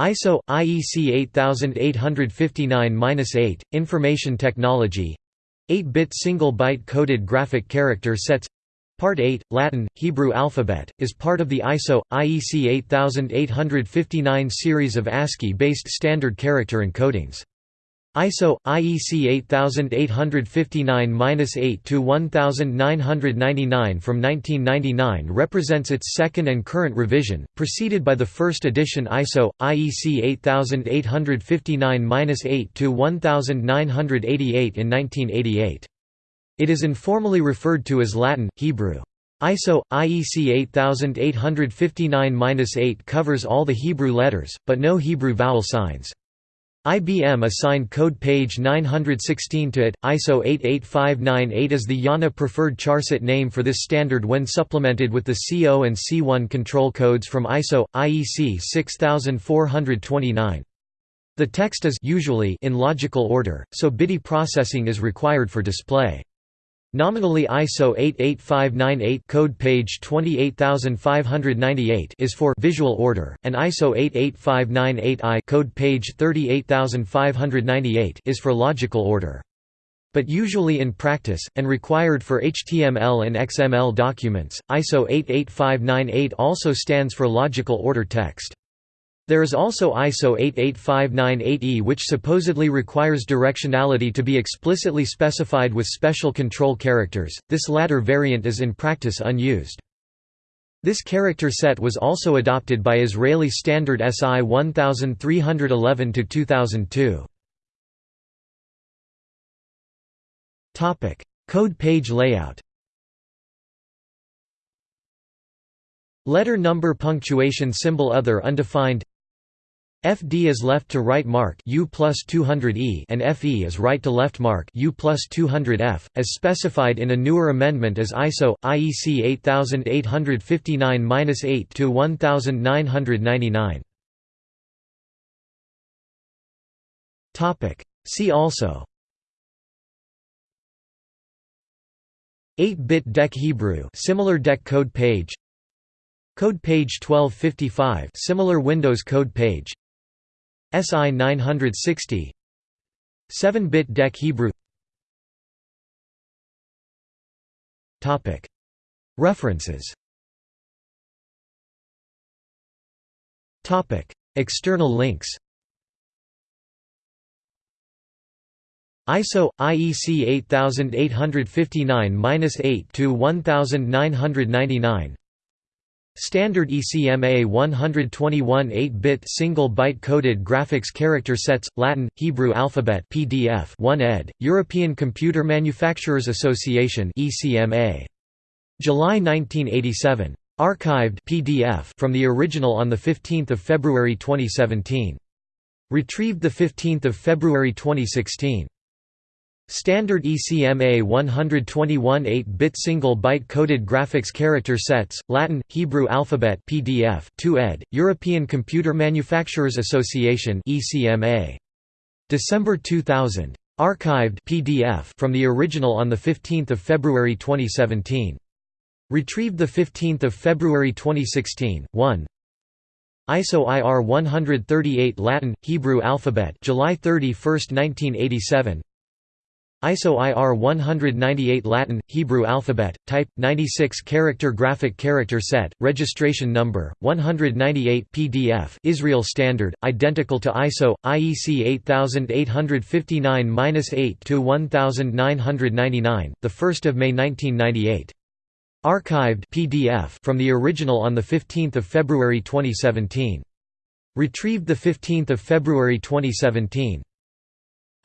ISO IEC 8859-8 Information Technology. 8-bit single byte coded graphic character sets. Part 8 Latin Hebrew alphabet is part of the ISO IEC 8859 series of ASCII based standard character encodings ISO IEC 8859-8 to 1999 from 1999 represents its second and current revision, preceded by the first edition ISO IEC 8859-8 to 1988 in 1988. It is informally referred to as Latin Hebrew. ISO IEC 8859-8 covers all the Hebrew letters, but no Hebrew vowel signs. IBM assigned code page 916 to it. ISO 88598 is the IANA preferred charset name for this standard when supplemented with the CO and C1 control codes from ISO IEC 6429. The text is usually in logical order, so BIDI processing is required for display. Nominally ISO 88598 code page 28598 is for visual order and ISO 88598I code page 38598 is for logical order. But usually in practice and required for HTML and XML documents, ISO 88598 also stands for logical order text. There is also ISO 88598E which supposedly requires directionality to be explicitly specified with special control characters, this latter variant is in practice unused. This character set was also adopted by Israeli Standard SI 1311-2002. Code page layout Letter number punctuation symbol other undefined FD is left to right mark U plus 200E and FE is right to left mark U plus 200F, as specified in a newer amendment as ISO IEC 8859-8 to 1999. Topic. See also. 8-bit DEC Hebrew, similar DEC code page. Code page 1255, similar Windows code page. SI 960 7-bit DEC Hebrew. References. External links. ISO IEC 8859-8 to 1999 Standard ECMA 121 8-bit single byte coded graphics character sets Latin Hebrew alphabet PDF 1 ed European Computer Manufacturers Association ECMA July 1987 archived PDF from the original on the 15th of February 2017 retrieved the 15th of February 2016 Standard ECMA 121 8-bit single-byte coded graphics character sets, Latin, Hebrew alphabet PDF 2 ed., European Computer Manufacturers Association ECMA. December 2000. Archived PDF from the original on 15 February 2017. Retrieved 15 February 2016, 1 ISO IR 138 Latin, Hebrew alphabet July 31, 1987 ISO IR 198 Latin, Hebrew alphabet, type, 96 character graphic character set, registration number, 198 PDF Israel Standard, identical to ISO, IEC 8859-8 to 1999, 1 May 1998. Archived PDF from the original on 15 February 2017. Retrieved 15 February 2017.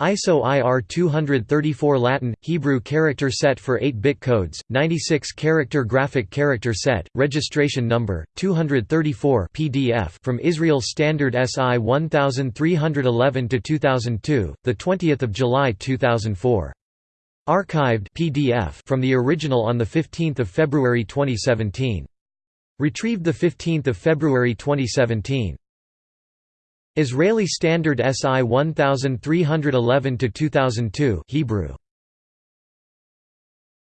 ISO IR 234 Latin, Hebrew character set for 8-bit codes, 96 character graphic character set, registration number, 234 PDF from Israel Standard SI 1311-2002, 20 July 2004. Archived PDF from the original on 15 February 2017. Retrieved 15 February 2017. Israeli Standard SI 1311 to 2002 Hebrew